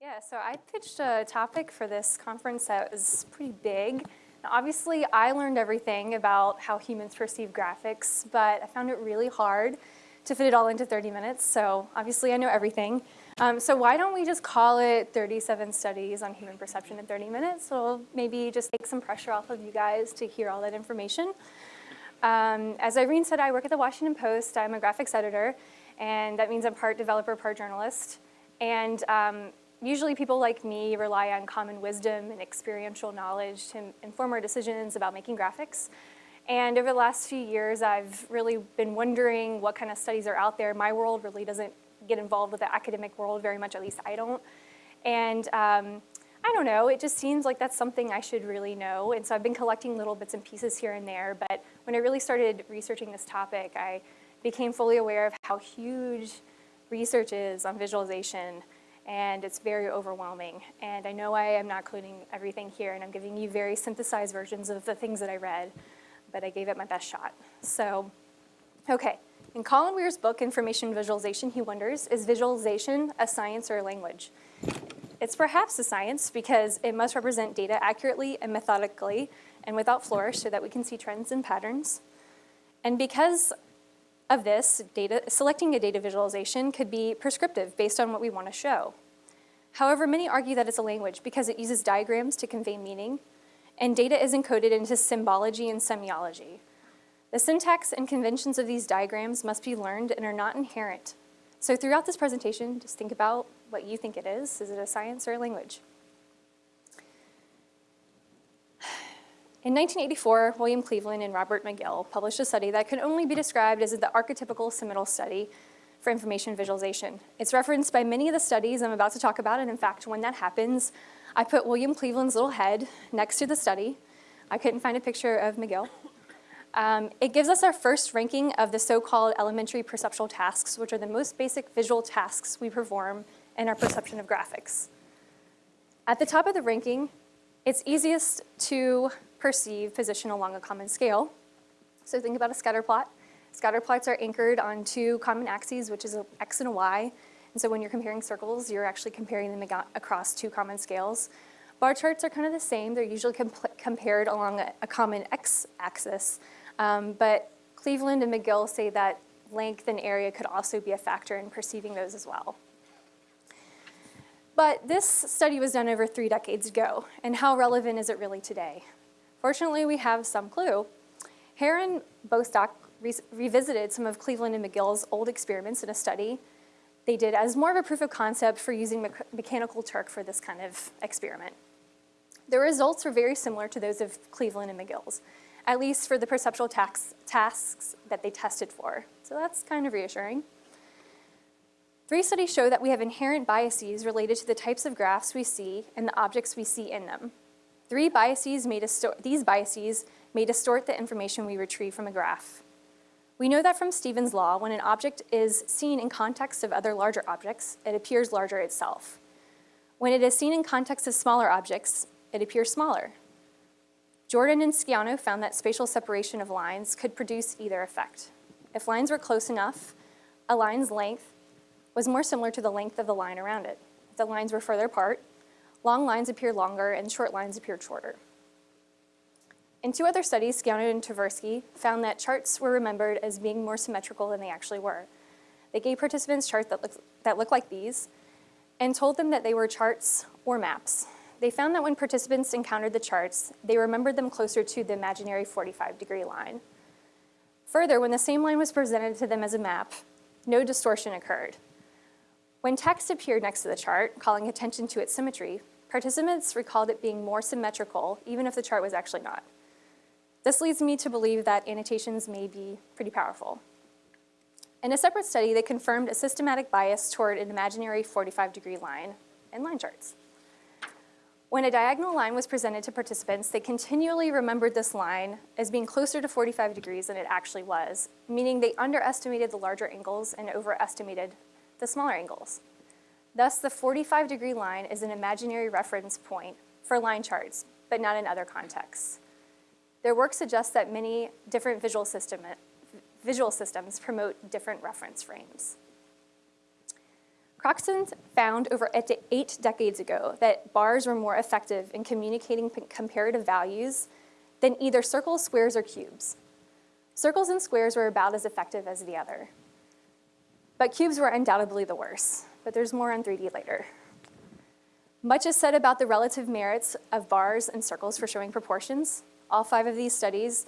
Yeah, so I pitched a topic for this conference that was pretty big. Now, obviously, I learned everything about how humans perceive graphics, but I found it really hard to fit it all into 30 minutes, so obviously I know everything. Um, so why don't we just call it 37 studies on human perception in 30 minutes? So maybe just take some pressure off of you guys to hear all that information. Um, as Irene said, I work at the Washington Post. I'm a graphics editor, and that means I'm part developer, part journalist. And um, usually people like me rely on common wisdom and experiential knowledge to inform our decisions about making graphics. And over the last few years, I've really been wondering what kind of studies are out there. My world really doesn't get involved with the academic world very much, at least I don't. And um, I don't know, it just seems like that's something I should really know. And so I've been collecting little bits and pieces here and there, but when I really started researching this topic, I became fully aware of how huge research is on visualization and it's very overwhelming. And I know I am not including everything here and I'm giving you very synthesized versions of the things that I read, but I gave it my best shot. So, okay. In Colin Ware's book, Information Visualization, he wonders, is visualization a science or a language? It's perhaps a science because it must represent data accurately and methodically and without flourish so that we can see trends and patterns. And because of this, data, selecting a data visualization could be prescriptive based on what we want to show. However, many argue that it's a language because it uses diagrams to convey meaning, and data is encoded into symbology and semiology. The syntax and conventions of these diagrams must be learned and are not inherent. So throughout this presentation, just think about what you think it is. Is it a science or a language? In 1984, William Cleveland and Robert McGill published a study that can only be described as the archetypical seminal study for information visualization. It's referenced by many of the studies I'm about to talk about, and in fact, when that happens, I put William Cleveland's little head next to the study. I couldn't find a picture of McGill. Um, it gives us our first ranking of the so-called elementary perceptual tasks, which are the most basic visual tasks we perform in our perception of graphics. At the top of the ranking, it's easiest to perceive position along a common scale. So think about a scatter plot. Scatter plots are anchored on two common axes, which is x and a y. And so when you're comparing circles, you're actually comparing them across two common scales. Bar charts are kind of the same. They're usually compared along a, a common x-axis. Um, but Cleveland and McGill say that length and area could also be a factor in perceiving those as well. But this study was done over three decades ago, and how relevant is it really today? Fortunately, we have some clue. And Bostock re revisited some of Cleveland and McGill's old experiments in a study they did as more of a proof of concept for using me mechanical Turk for this kind of experiment. The results were very similar to those of Cleveland and McGill's, at least for the perceptual tasks that they tested for. So that's kind of reassuring. Three studies show that we have inherent biases related to the types of graphs we see and the objects we see in them. Three biases may these biases may distort the information we retrieve from a graph. We know that from Stevens' law, when an object is seen in context of other larger objects, it appears larger itself. When it is seen in context of smaller objects, it appears smaller. Jordan and Schiano found that spatial separation of lines could produce either effect. If lines were close enough, a line's length was more similar to the length of the line around it. If the lines were further apart, long lines appear longer and short lines appeared shorter. In two other studies, Schiano and Tversky found that charts were remembered as being more symmetrical than they actually were. They gave participants charts that look, that look like these and told them that they were charts or maps. They found that when participants encountered the charts, they remembered them closer to the imaginary 45 degree line. Further, when the same line was presented to them as a map, no distortion occurred. When text appeared next to the chart, calling attention to its symmetry, participants recalled it being more symmetrical, even if the chart was actually not. This leads me to believe that annotations may be pretty powerful. In a separate study, they confirmed a systematic bias toward an imaginary 45 degree line in line charts. When a diagonal line was presented to participants, they continually remembered this line as being closer to 45 degrees than it actually was, meaning they underestimated the larger angles and overestimated the smaller angles. Thus, the 45 degree line is an imaginary reference point for line charts, but not in other contexts. Their work suggests that many different visual, system, visual systems promote different reference frames. Croxton found over eight decades ago that bars were more effective in communicating comparative values than either circles, squares, or cubes. Circles and squares were about as effective as the other. But cubes were undoubtedly the worst, but there's more on 3D later. Much is said about the relative merits of bars and circles for showing proportions. All five of these studies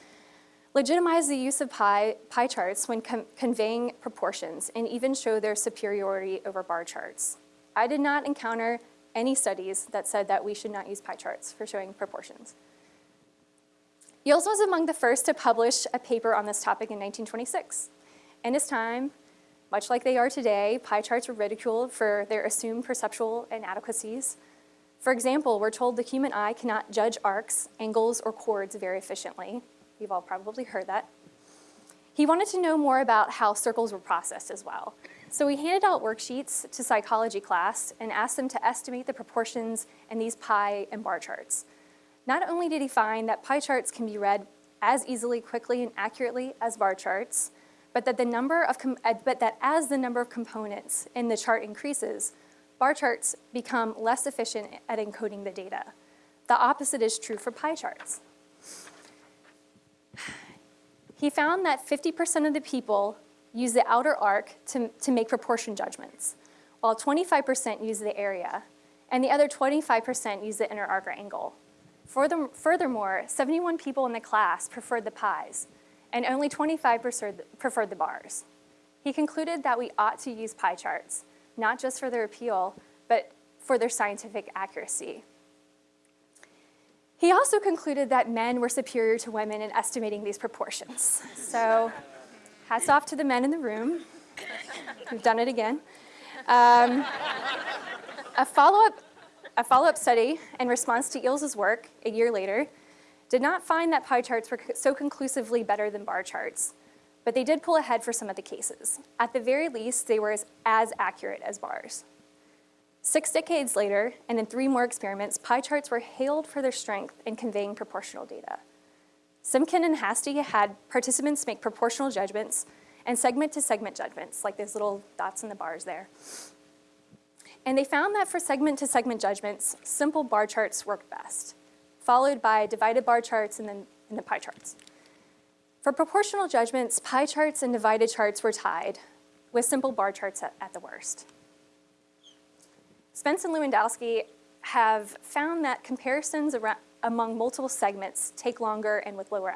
legitimize the use of pie, pie charts when conveying proportions and even show their superiority over bar charts. I did not encounter any studies that said that we should not use pie charts for showing proportions. Eells was among the first to publish a paper on this topic in 1926. In his time, much like they are today, pie charts were ridiculed for their assumed perceptual inadequacies. For example, we're told the human eye cannot judge arcs, angles, or chords very efficiently. You've all probably heard that. He wanted to know more about how circles were processed as well. So he handed out worksheets to psychology class and asked them to estimate the proportions in these pie and bar charts. Not only did he find that pie charts can be read as easily, quickly, and accurately as bar charts, but that, the number of uh, but that as the number of components in the chart increases, bar charts become less efficient at encoding the data. The opposite is true for pie charts. He found that 50% of the people use the outer arc to, to make proportion judgments, while 25% use the area, and the other 25% use the inner arc or angle. Furthermore, 71 people in the class preferred the pies, and only 25 preferred the bars. He concluded that we ought to use pie charts, not just for their appeal, but for their scientific accuracy. He also concluded that men were superior to women in estimating these proportions. So hats off to the men in the room. We've done it again. Um, a follow-up a follow-up study in response to Eells's work a year later did not find that pie charts were so conclusively better than bar charts, but they did pull ahead for some of the cases. At the very least, they were as, as accurate as bars. Six decades later, and in three more experiments, pie charts were hailed for their strength in conveying proportional data. Simkin and Hastie had participants make proportional judgments and segment-to-segment -segment judgments, like those little dots in the bars there. And they found that for segment-to-segment -segment judgments, simple bar charts worked best, followed by divided bar charts and then and the pie charts. For proportional judgments, pie charts and divided charts were tied, with simple bar charts at, at the worst. Spence and Lewandowsky have found that comparisons around, among multiple segments take longer and with lower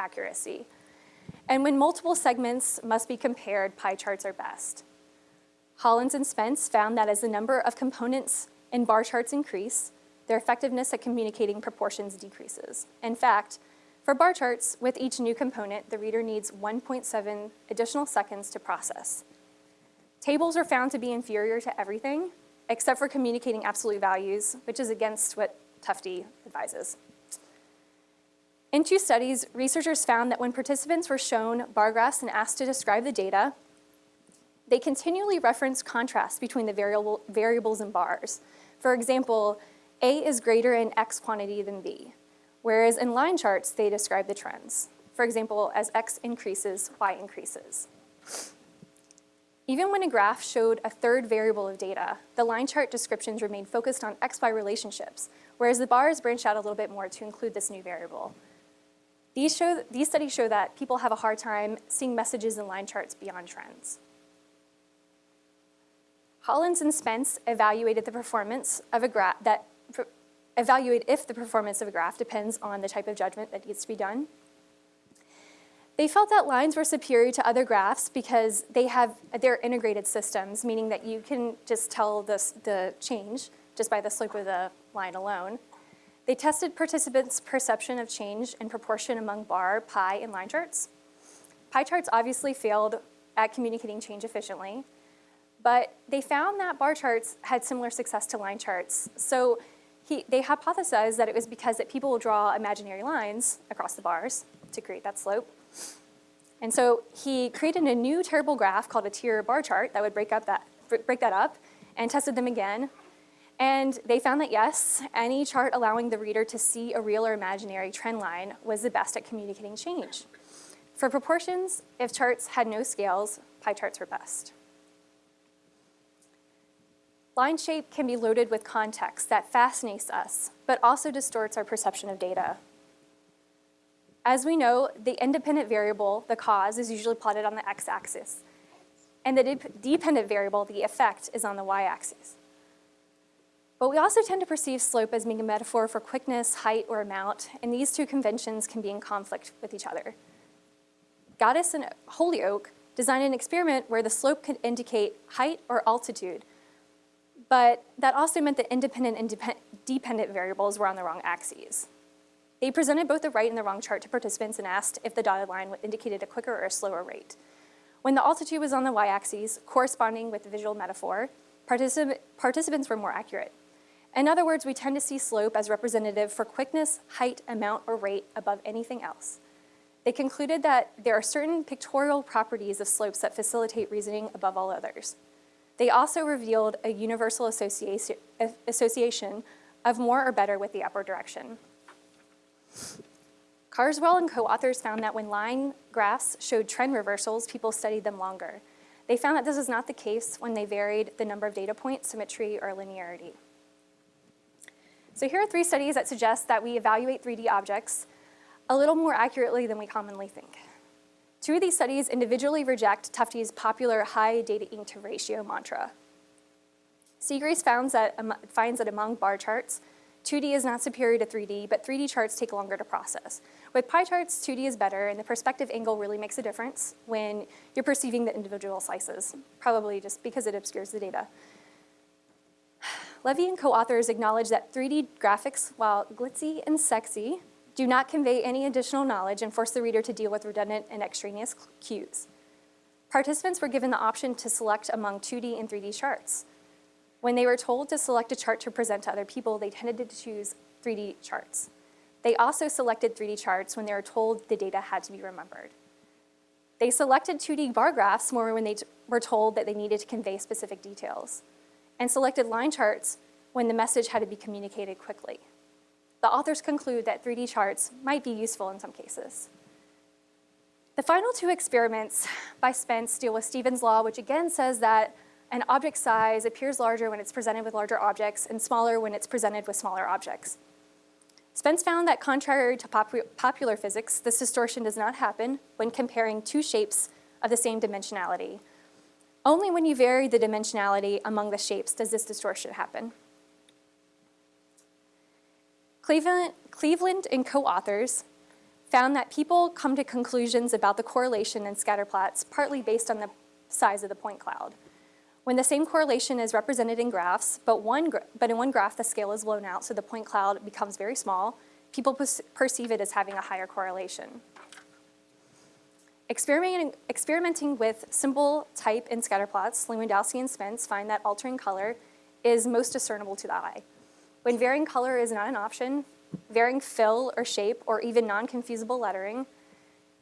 accuracy. And when multiple segments must be compared, pie charts are best. Hollands and Spence found that as the number of components in bar charts increase, their effectiveness at communicating proportions decreases. In fact, for bar charts, with each new component, the reader needs 1.7 additional seconds to process. Tables are found to be inferior to everything, except for communicating absolute values, which is against what Tufte advises. In two studies, researchers found that when participants were shown bar graphs and asked to describe the data, they continually reference contrast between the variable, variables and bars. For example, A is greater in X quantity than B, whereas in line charts, they describe the trends. For example, as X increases, Y increases. Even when a graph showed a third variable of data, the line chart descriptions remained focused on X-Y relationships, whereas the bars branched out a little bit more to include this new variable. These, show, these studies show that people have a hard time seeing messages in line charts beyond trends. Hollands and Spence evaluated the performance of a graph that evaluate if the performance of a graph depends on the type of judgment that needs to be done. They felt that lines were superior to other graphs because they have their integrated systems, meaning that you can just tell this, the change just by the slope of the line alone. They tested participants' perception of change in proportion among bar, pie, and line charts. Pie charts obviously failed at communicating change efficiently, but they found that bar charts had similar success to line charts. So he, they hypothesized that it was because that people will draw imaginary lines across the bars to create that slope. And so he created a new terrible graph called a tier bar chart that would break, up that, break that up and tested them again. And they found that yes, any chart allowing the reader to see a real or imaginary trend line was the best at communicating change. For proportions, if charts had no scales, pie charts were best. Line shape can be loaded with context that fascinates us, but also distorts our perception of data. As we know, the independent variable, the cause, is usually plotted on the x-axis, and the de dependent variable, the effect, is on the y-axis. But we also tend to perceive slope as being a metaphor for quickness, height, or amount, and these two conventions can be in conflict with each other. Gattis and Holyoak designed an experiment where the slope could indicate height or altitude, but that also meant that independent and dependent variables were on the wrong axes. They presented both the right and the wrong chart to participants and asked if the dotted line indicated a quicker or a slower rate. When the altitude was on the y-axis, corresponding with the visual metaphor, particip participants were more accurate. In other words, we tend to see slope as representative for quickness, height, amount, or rate above anything else. They concluded that there are certain pictorial properties of slopes that facilitate reasoning above all others. They also revealed a universal association, of more or better with the upward direction. Carswell and co-authors found that when line graphs showed trend reversals, people studied them longer. They found that this was not the case when they varied the number of data points, symmetry, or linearity. So here are three studies that suggest that we evaluate 3D objects a little more accurately than we commonly think. Two of these studies individually reject Tufte's popular high data ink to ratio mantra. Siegrist finds that, um, finds that among bar charts, 2D is not superior to 3D, but 3D charts take longer to process. With pie charts, 2D is better, and the perspective angle really makes a difference when you're perceiving the individual slices, probably just because it obscures the data. Levy and co-authors acknowledge that 3D graphics, while glitzy and sexy, do not convey any additional knowledge and force the reader to deal with redundant and extraneous cues. Participants were given the option to select among 2D and 3D charts. When they were told to select a chart to present to other people, they tended to choose 3D charts. They also selected 3D charts when they were told the data had to be remembered. They selected 2D bar graphs more when they were told that they needed to convey specific details and selected line charts when the message had to be communicated quickly. The authors conclude that 3D charts might be useful in some cases. The final two experiments by Spence deal with Stevens' law, which again says that an object size appears larger when it's presented with larger objects and smaller when it's presented with smaller objects. Spence found that contrary to popu popular physics, this distortion does not happen when comparing two shapes of the same dimensionality, only when you vary the dimensionality among the shapes does this distortion happen. Cleveland, Cleveland and co-authors found that people come to conclusions about the correlation in scatterplots partly based on the size of the point cloud. When the same correlation is represented in graphs, but, one but in one graph the scale is blown out so the point cloud becomes very small, people perceive it as having a higher correlation. Experimenting, experimenting with symbol type in scatterplots, Lewandowsky and Spence find that altering color is most discernible to the eye. When varying color is not an option, varying fill or shape or even non-confusable lettering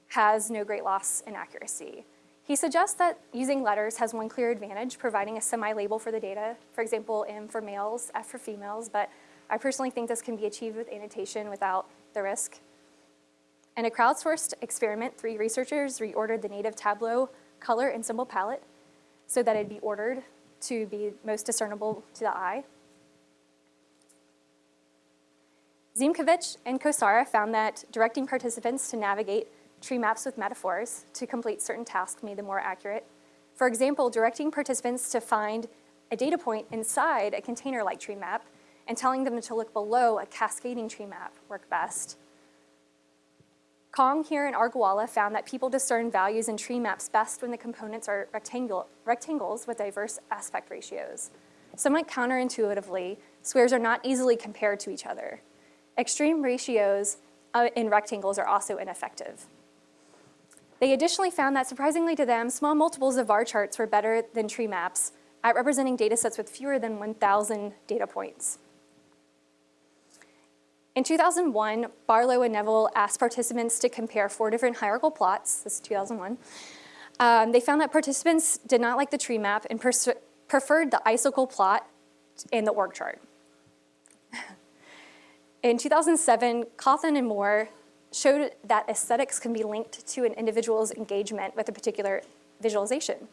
has no great loss in accuracy. He suggests that using letters has one clear advantage, providing a semi-label for the data, for example, M for males, F for females, but I personally think this can be achieved with annotation without the risk in a crowdsourced experiment, three researchers reordered the native Tableau color and symbol palette so that it'd be ordered to be most discernible to the eye. Ziemkiewicz and Kosara found that directing participants to navigate tree maps with metaphors to complete certain tasks made them more accurate. For example, directing participants to find a data point inside a container-like tree map and telling them to look below a cascading tree map worked best. Kong Heer in Agrawala found that people discern values in tree maps best when the components are rectangle, rectangles with diverse aspect ratios. Somewhat counterintuitively, squares are not easily compared to each other. Extreme ratios uh, in rectangles are also ineffective. They additionally found that surprisingly to them, small multiples of bar charts were better than tree maps at representing data sets with fewer than 1,000 data points. In 2001, Barlow and Neville asked participants to compare four different hierarchical plots, this is 2001. Um, they found that participants did not like the tree map and preferred the icicle plot in the org chart. In 2007, Cawthon and Moore showed that aesthetics can be linked to an individual's engagement with a particular visualization.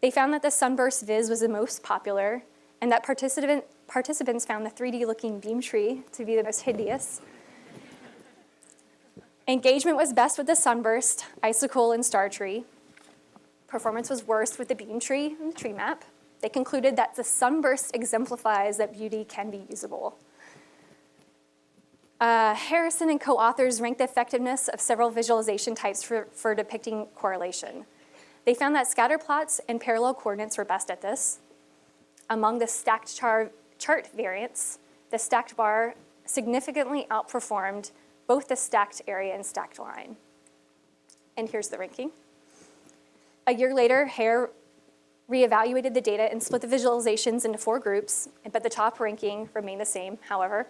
They found that the sunburst viz was the most popular, and that participant, participants found the 3D-looking beam tree to be the most hideous. Engagement was best with the sunburst, icicle, and star tree. Performance was worst with the beam tree and the tree map. They concluded that the sunburst exemplifies that beauty can be usable. Uh, Harrison and co-authors ranked the effectiveness of several visualization types for, for depicting correlation. They found that scatter plots and parallel coordinates were best at this. Among the stacked char chart variants, the stacked bar significantly outperformed both the stacked area and stacked line. And here's the ranking. A year later, Heer reevaluated the data and split the visualizations into four groups, but the top ranking remained the same, however.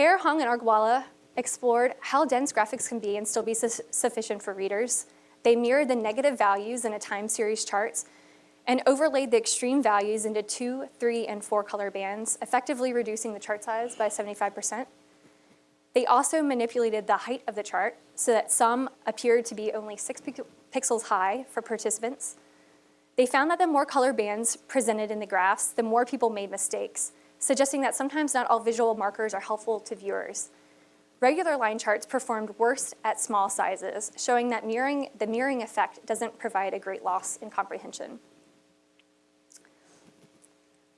Heer, Kong, and Agrawala explored how dense graphics can be and still be su sufficient for readers. They mirrored the negative values in a time series charts and overlaid the extreme values into two, three, and four color bands, effectively reducing the chart size by 75%. They also manipulated the height of the chart so that some appeared to be only six pixels high for participants. They found that the more color bands presented in the graphs, the more people made mistakes, suggesting that sometimes not all visual markers are helpful to viewers. Regular line charts performed worst at small sizes, showing that mirroring, the mirroring effect doesn't provide a great loss in comprehension.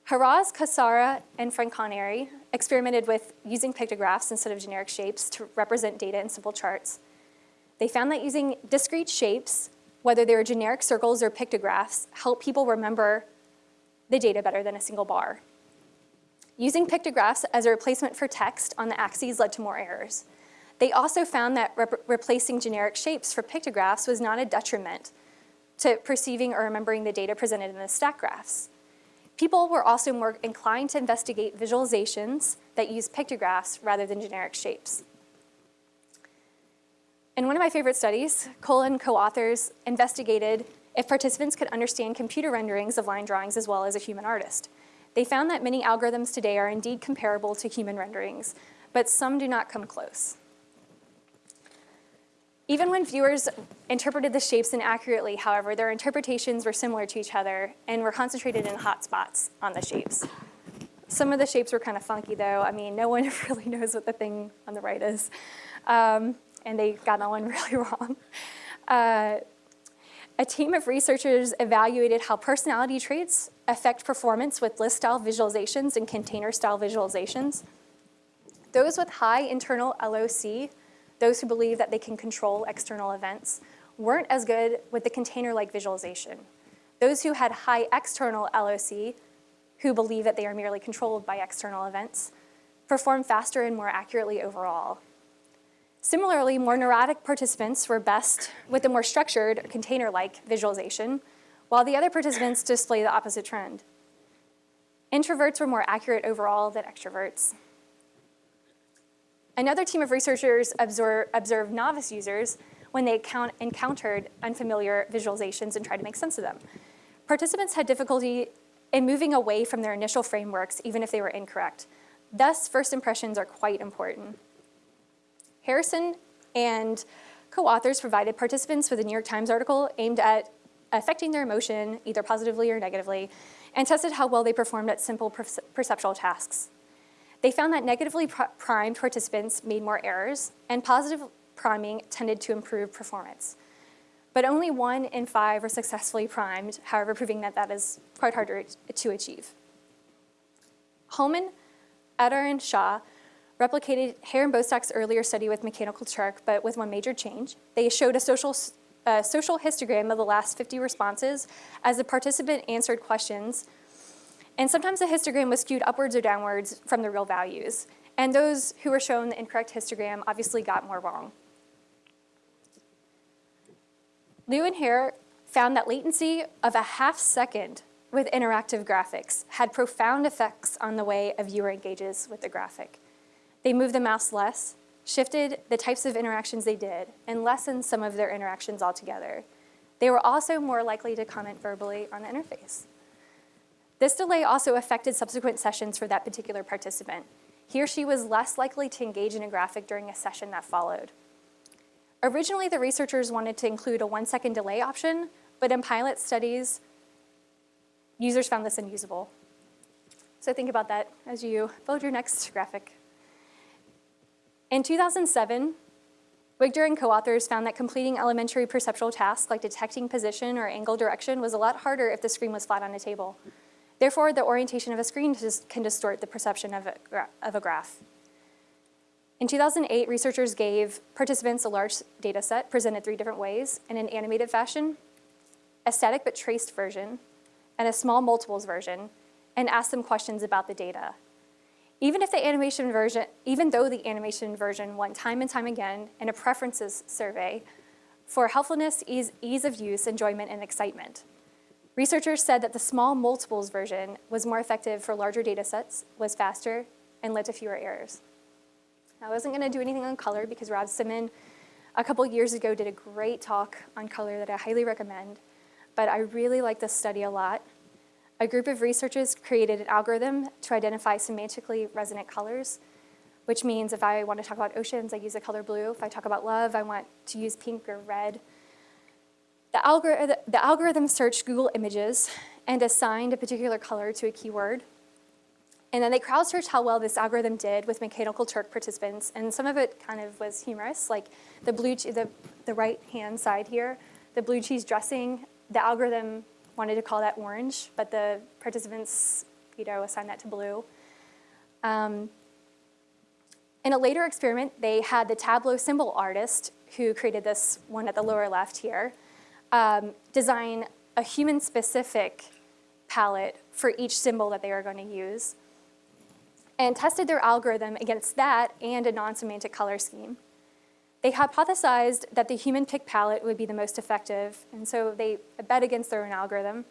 Haroz, Kosara, and Franconeri experimented with using pictographs instead of generic shapes to represent data in simple charts. They found that using discrete shapes, whether they were generic circles or pictographs, help people remember the data better than a single bar. Using pictographs as a replacement for text on the axes led to more errors. They also found that rep replacing generic shapes for pictographs was not a detriment to perceiving or remembering the data presented in the stack graphs. People were also more inclined to investigate visualizations that use pictographs rather than generic shapes. In one of my favorite studies, Cole and co-authors investigated if participants could understand computer renderings of line drawings as well as a human artist. They found that many algorithms today are indeed comparable to human renderings, but some do not come close. Even when viewers interpreted the shapes inaccurately, however, their interpretations were similar to each other and were concentrated in hot spots on the shapes. Some of the shapes were kind of funky though. I mean, no one really knows what the thing on the right is. Um, and they got that one really wrong. Uh, a team of researchers evaluated how personality traits affect performance with list-style visualizations and container-style visualizations. Those with high internal LOC those who believe that they can control external events weren't as good with the container-like visualization. Those who had high external LOC, who believe that they are merely controlled by external events, perform faster and more accurately overall. Similarly, more neurotic participants were best with a more structured container-like visualization, while the other participants display the opposite trend. Introverts were more accurate overall than extroverts. Another team of researchers observed novice users when they encountered unfamiliar visualizations and tried to make sense of them. Participants had difficulty in moving away from their initial frameworks, even if they were incorrect. Thus, first impressions are quite important. Harrison and co-authors provided participants with a New York Times article aimed at affecting their emotion, either positively or negatively, and tested how well they performed at simple perceptual tasks. They found that negatively primed participants made more errors, and positive priming tended to improve performance. But only one in five were successfully primed, however, proving that that is quite hard to achieve. Hullman, Adar, and Shah replicated Heer and Bostock's earlier study with Mechanical Turk, but with one major change. They showed a social, a social histogram of the last 50 responses as the participant answered questions and sometimes the histogram was skewed upwards or downwards from the real values. And those who were shown the incorrect histogram obviously got more wrong. Liu and Heer found that latency of a half second with interactive graphics had profound effects on the way a viewer engages with the graphic. They moved the mouse less, shifted the types of interactions they did, and lessened some of their interactions altogether. They were also more likely to comment verbally on the interface. This delay also affected subsequent sessions for that particular participant. He or she was less likely to engage in a graphic during a session that followed. Originally, the researchers wanted to include a one second delay option, but in pilot studies, users found this unusable. So think about that as you build your next graphic. In 2007, Wigdor and co-authors found that completing elementary perceptual tasks like detecting position or angle direction was a lot harder if the screen was flat on a table. Therefore, the orientation of a screen can distort the perception of a, of a graph. In 2008, researchers gave participants a large data set presented three different ways in an animated fashion, a static but traced version, and a small multiples version, and asked them questions about the data. Even if the animation version, even though the animation version won time and time again in a preferences survey for helpfulness, ease, ease of use, enjoyment, and excitement. Researchers said that the small multiples version was more effective for larger data sets, was faster, and led to fewer errors. I wasn't gonna do anything on color because Rob Simmon a couple years ago did a great talk on color that I highly recommend, but I really like this study a lot. A group of researchers created an algorithm to identify semantically resonant colors, which means if I want to talk about oceans, I use the color blue. If I talk about love, I want to use pink or red. The, algor the algorithm searched Google Images and assigned a particular color to a keyword. And then they crowdsourced how well this algorithm did with Mechanical Turk participants, and some of it kind of was humorous, like the blue, the, the right-hand side here, the blue cheese dressing, the algorithm wanted to call that orange, but the participants, you know, assigned that to blue. Um, in a later experiment, they had the Tableau symbol artist, who created this one at the lower left here, um, design a human-specific palette for each symbol that they were going to use, and tested their algorithm against that and a non-semantic color scheme. They hypothesized that the human pick palette would be the most effective, and so they bet against their own algorithm.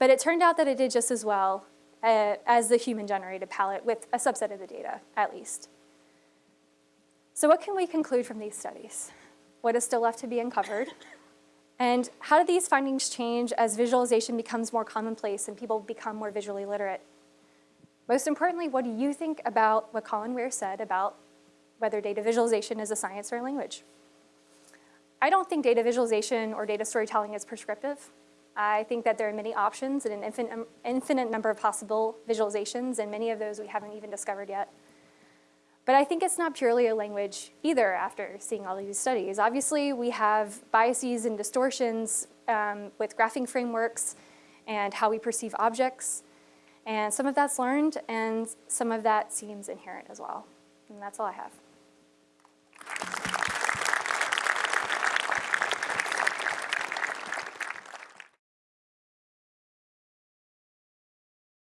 But it turned out that it did just as well uh, as the human-generated palette with a subset of the data, at least. So what can we conclude from these studies? What is still left to be uncovered? And how do these findings change as visualization becomes more commonplace and people become more visually literate? Most importantly, what do you think about what Colin Ware said about whether data visualization is a science or a language. I don't think data visualization or data storytelling is prescriptive. I think that there are many options and an infinite, infinite number of possible visualizations, and many of those we haven't even discovered yet. But I think it's not purely a language either after seeing all these studies. Obviously, we have biases and distortions um, with graphing frameworks and how we perceive objects. And some of that's learned, and some of that seems inherent as well. And that's all I have.